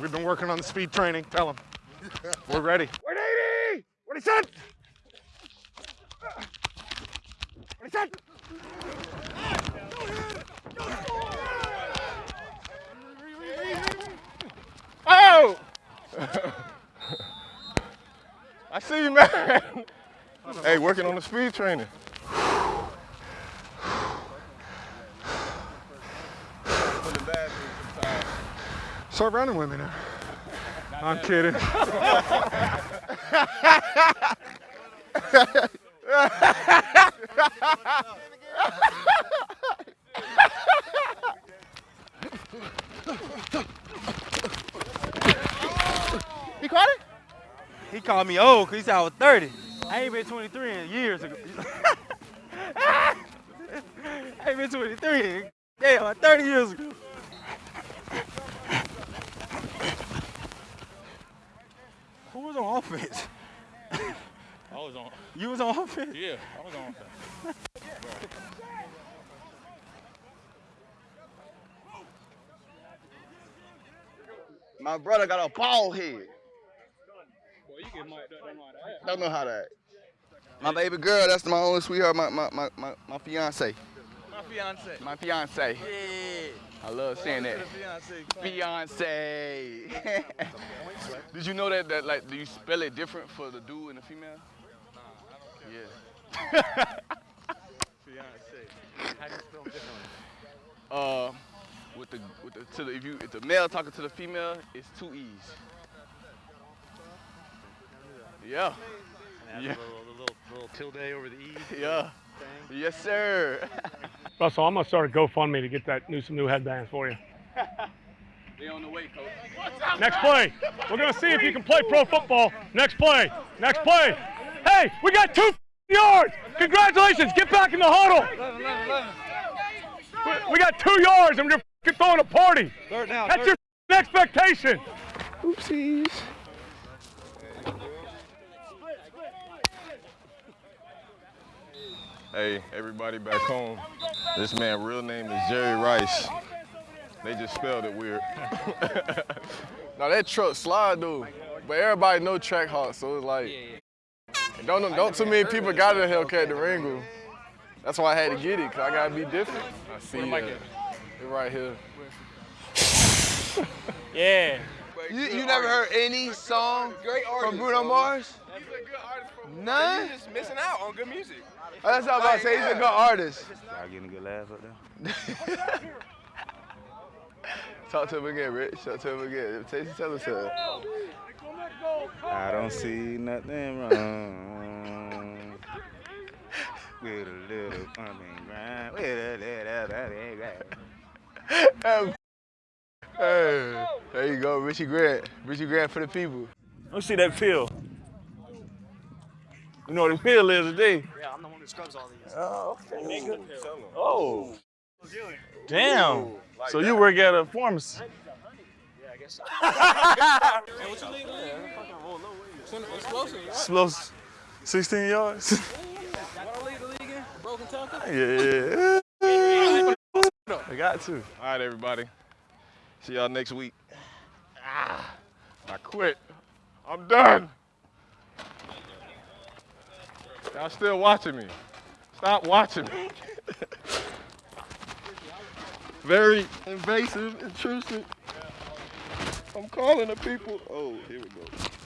We've been working on the speed training. Tell him. We're ready. 180! What he said? What he said? Oh! I see you, man. hey, working on the speed training. Start running with me now. I'm kidding. He caught it? He called me old because he said I was 30. I ain't been 23 in years ago. I ain't been 23 yeah, like 30 years ago. Who was on offense? I was on. You was on offense? Yeah, I was on offense. My brother got a bald head. Well, you get mic'd up, don't know how to act. Don't know how to act. My baby girl, that's my only sweetheart, my my my my, my fiance. My fiance. My fiance. Yeah. I love saying that. Fiance. Did you know that that like do you spell it different for the dude and the female? Yeah. Fiance. How do you spell differently? Uh, with the with the to the if you if the male talking to the female, it's two e's. Yeah. Yeah. a little, little, little tilde over the E. Yeah. Yes, sir. Russell, I'm gonna start a GoFundMe to get that new some new headbands for you. they on the way, coach. Next play. We're gonna see if you can play pro football. Next play. Next play. Hey, we got two yards. Congratulations. Get back in the huddle. We- We got two yards and we're throwing a party. Third down. That's your expectation. Oopsies. Hey, everybody back home. This man real name is Jerry Rice. They just spelled it weird. now that truck slide though, but everybody know Trackhawk, so it's like don't don't too many people got a Hellcat Durango. That's why I had to get it, cause I gotta be different. I see it. Uh, it right here. Yeah. You, you never heard any song from Bruno Mars? None? just missing out on good music. Oh, that's all I was about to say. He's a good artist. Y'all getting a good laugh up there? Talk to him again, Rich. Talk to him again. Tell, tell us something. I don't see nothing wrong with a little bump and grind. With a little bump and grind. Hey, there you go, Richie Grant. Richie Grant for the people. Let's see that pill. You know what the pill is today? Yeah, I'm the one who scrubs all these. Oh, okay. Oh. Damn. So you work at a pharmacy? Yeah, I guess so. hey, what you lead the league? Fucking roll low weight. Explosive. Explosive. 16 yards? What I lead the league in? Broken tackle? yeah. I got to. All right, everybody. See y'all next week. Ah, I quit. I'm done. Y'all still watching me. Stop watching me. Very invasive, intrusive. I'm calling the people. Oh, here we go.